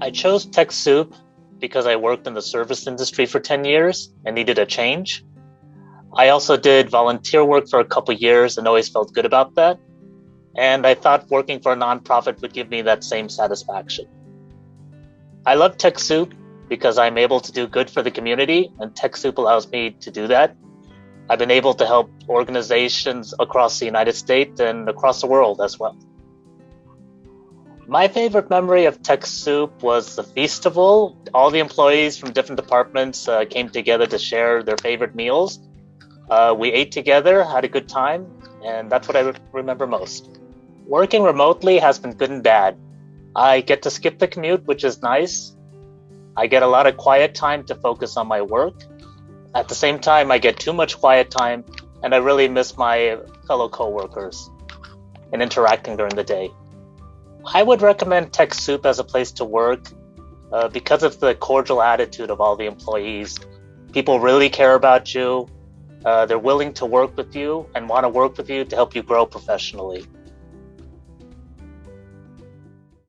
I chose TechSoup because I worked in the service industry for 10 years and needed a change. I also did volunteer work for a couple years and always felt good about that. And I thought working for a nonprofit would give me that same satisfaction. I love TechSoup because I'm able to do good for the community, and TechSoup allows me to do that. I've been able to help organizations across the United States and across the world as well. My favorite memory of TechSoup was the festival. All the employees from different departments uh, came together to share their favorite meals. Uh, we ate together, had a good time, and that's what I remember most. Working remotely has been good and bad. I get to skip the commute, which is nice. I get a lot of quiet time to focus on my work. At the same time, I get too much quiet time, and I really miss my fellow coworkers and interacting during the day. I would recommend TechSoup as a place to work uh, because of the cordial attitude of all the employees. People really care about you. Uh, they're willing to work with you and want to work with you to help you grow professionally.